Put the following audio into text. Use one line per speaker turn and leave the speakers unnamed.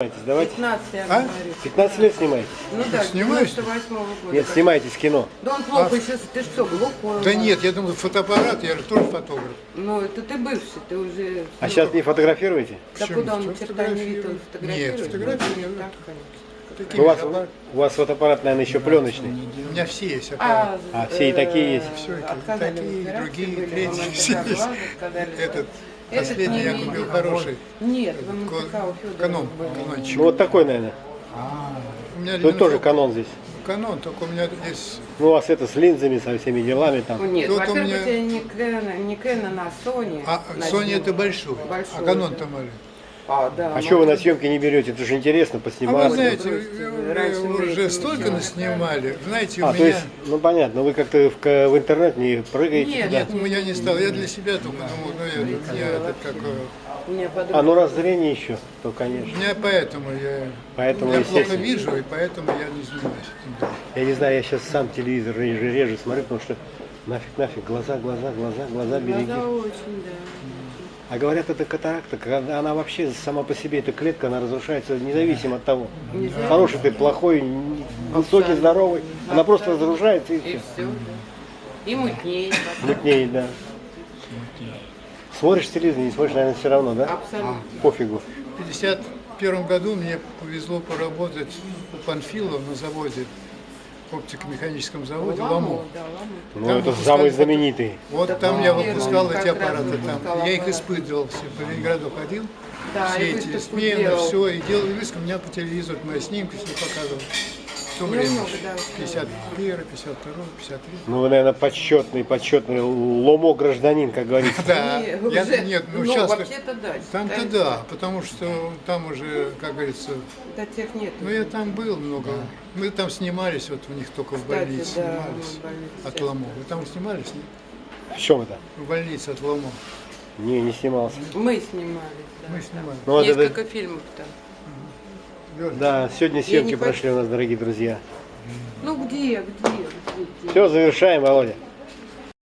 Снимаетесь, давайте.
15, я
А?
говорю.
15 лет снимаете?
Ну да, с
Снимаюсь.
98 года.
Нет, снимаетесь кино.
Да он плохо сейчас, ты что, глухой?
Да нет, я думаю, фотоаппарат, я же тоже фотограф.
Ну, это ты бывший, ты уже...
А
ну,
сейчас не фотографируете?
Да
Почему?
куда он черта не видит, он
фотографирую?
фотографирует?
Нет,
Ну,
не
так, конечно.
Такими
У вас, у вас фотоаппарат, наверное, еще пленочный.
У меня все есть аппараты.
А,
А, все и такие есть?
Все эти,
отказали
такие,
операции
другие,
были,
третьи, все есть. Этот последний
не
я купил хороший.
Нет, в МТК у Федора
Канон, канончик.
Ну вот такой, наверное.
У меня
Тут тоже канон здесь.
Канон, только у меня здесь
Ну у вас это с линзами, со всеми делами
Ну,
там.
Нет,
Тут у
во-первых,
меня-
у тебя не Canon, не Canon, а Sony.
А Sony это большой,
Большой,
а Канон
да.
то маленький.
А, да.
А что вы на съемки не берете? Это же интересно,
А вы
посниматься.
знаете,
раньше
уже столько
не
наснимали. Знаете, у
А, то
меня...
есть, ну понятно, вы как-то в, в интернет не прыгаете
Нет,
туда?
Нет, у меня не стал. Я для себя только думал, ну я, я этот как...
А ну раз зрение еще, то
У
конечно.
меня поэтому я...
Поэтому,
я плохо вижу, и поэтому я не занимаюсь этим.
Я не знаю, я сейчас сам телевизор реже, реже смотрю, потому что нафиг, нафиг, глаза, глаза, глаза, глаза береги.
Глаза очень, да.
А говорят, это катаракта, когда она вообще сама по себе, эта клетка, она разрушается независимо от того,
Нельзя.
хороший ты, плохой, высокий, здоровый, она просто разрушается и
И
все.
все, да. И мутнеет. потом.
Мутнеет, да. Смотришь телевизор, не смотришь, наверное, все равно, да?
Абсолютно.
Пофигу.
В 51 году мне повезло поработать у Панфилова на заводе, оптико-механическом заводе
Ламу.
Ну,
Там
это самый знаменитый.
Вот
Да,
там я выпускал эти аппараты. Там. Я их испытывал все, по Ленинграду ходил,
Да,
все эти
выставку
смены, все, и делал выск, у меня по телевизору мои снимки все показывал. В то
Ну,
время,
много, да,
51, 52, 53.
Ну, вы, наверное, почетный, почетный ломо гражданин, как говорится.
Да, я,
уже-
нет, ну, сейчас
вообще-то да.
там-то да, потому что там уже, как говорится,
Да, тех нет.
ну я там был много, мы там снимались, вот у них только в больнице
да,
снимались, от. Ламо. Вы там снимались? нет?
В чем это?
В больнице от Ламо.
Не, не снимался.
Мы снимались, да.
Мы
там.
снимали.
Ну, вот это-
Несколько фильмов там.
Верно.
Да, сегодня съемки прошли у нас, дорогие друзья.
Ну где, где, где? где?
Все, завершаем, Володя.